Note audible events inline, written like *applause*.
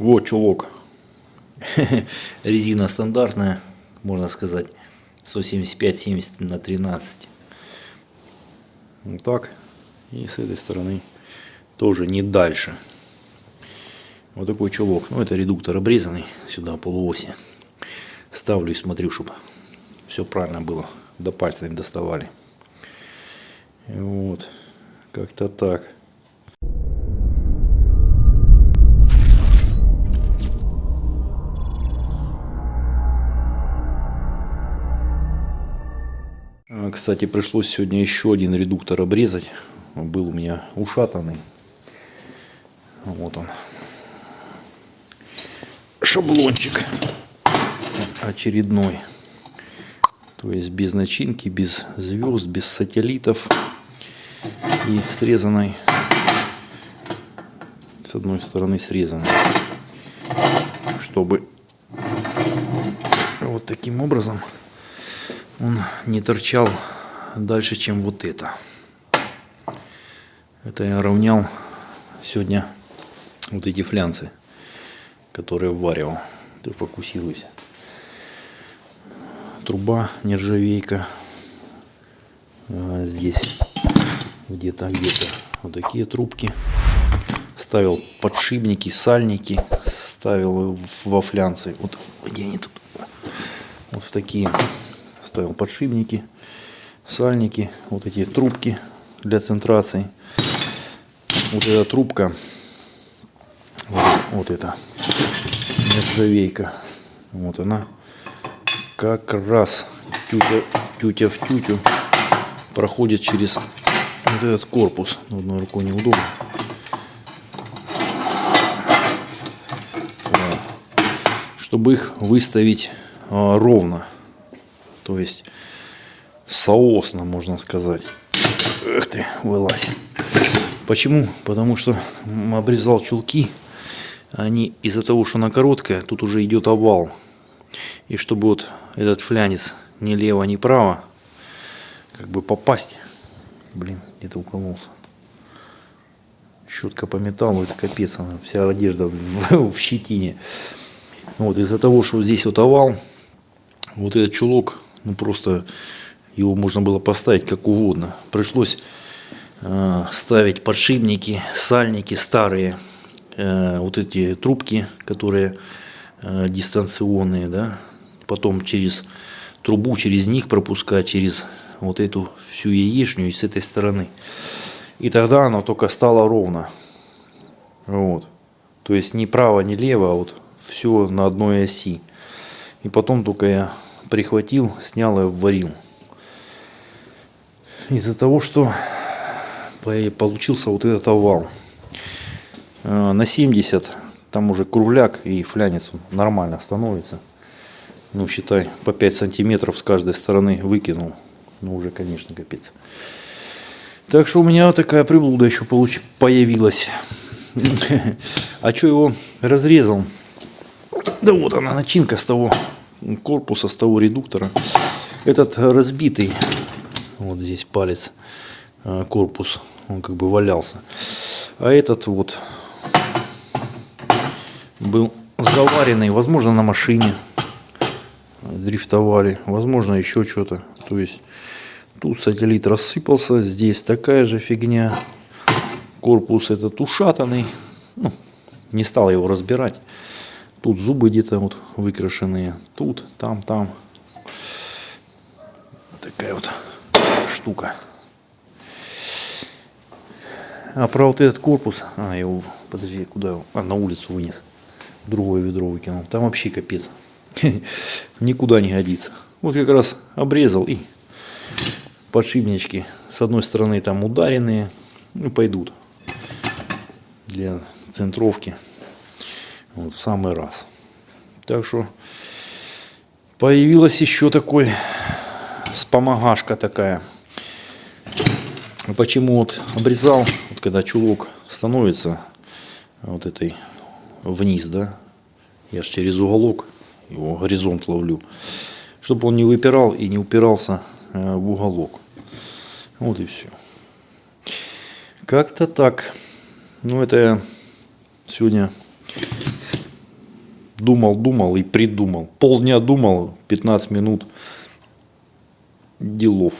Вот чулок. *laughs* Резина стандартная, можно сказать. 175-70 на 13. Вот так. И с этой стороны тоже не дальше. Вот такой чулок. Ну, это редуктор обрезанный сюда полуоси. Ставлю и смотрю, чтобы все правильно было. До пальца доставали. Вот. Как-то так. Кстати, пришлось сегодня еще один редуктор обрезать. Он был у меня ушатанный. Вот он. Шаблончик очередной. То есть без начинки, без звезд, без сателлитов. И срезанной, с одной стороны срезанной. Чтобы вот таким образом он не торчал дальше, чем вот это. Это я равнял сегодня вот эти флянцы, которые вваривал. Ты фокусируйся. Труба нержавейка. А здесь где-то, где-то вот такие трубки. Ставил подшипники, сальники, ставил во флянцы. Вот где они тут? Вот в такие ставил подшипники, сальники, вот эти трубки для центрации. Вот эта трубка, вот, вот эта нержавейка, вот она как раз тютя, тютя в тютю проходит через вот этот корпус. Одной рукой неудобно. Чтобы их выставить а, ровно. То есть соосно, можно сказать. Эх ты, вылазь. Почему? Потому что обрезал чулки. Они из-за того, что она короткая, тут уже идет овал. И чтобы вот этот флянец ни лево, ни право, как бы попасть. Блин, где-то укололся. Щетка по металлу, это капец, она вся одежда в, *laughs* в щетине. Вот из-за того, что здесь вот овал, вот этот чулок ну просто его можно было поставить как угодно. Пришлось э, ставить подшипники, сальники старые, э, вот эти трубки, которые э, дистанционные, да, потом через трубу, через них пропускать, через вот эту всю яичню и с этой стороны. И тогда оно только стало ровно. Вот. То есть ни право, ни лево, а вот все на одной оси. И потом только я прихватил, снял и варил. Из-за того, что получился вот этот овал. Э, на 70 там уже кругляк и флянец нормально становится. Ну, считай, по 5 сантиметров с каждой стороны выкинул. Ну, уже, конечно, капец. Так что у меня такая приблуда еще получ... появилась. *laughs* А что его разрезал? Да вот она, начинка с того корпуса, с того редуктора. Этот разбитый, вот здесь палец, э, корпус, он как бы валялся. А этот вот был заваренный, возможно, на машине дрифтовали, возможно, еще что-то. То есть тут сателлит рассыпался, здесь такая же фигня. Корпус этот ушатанный, ну, не стал его разбирать. Тут зубы где-то вот выкрашенные. Тут, там, там. Такая вот штука. А про вот этот корпус, а, я его, подожди, куда, а, на улицу вынес. Другое ведро выкинул. Там вообще капец. *laughs* Никуда не годится. Вот как раз обрезал и подшипнички с одной стороны там ударенные, ну, пойдут для центровки вот, в самый раз. Так что появилась еще такой спомагашка такая. Почему вот обрезал, вот когда чулок становится вот этой вниз, да, я же через уголок его горизонт ловлю, чтобы он не выпирал и не упирался э, в уголок. Вот и все. Как-то так. Ну, это я сегодня думал, думал и придумал. Полдня думал, 15 минут делов.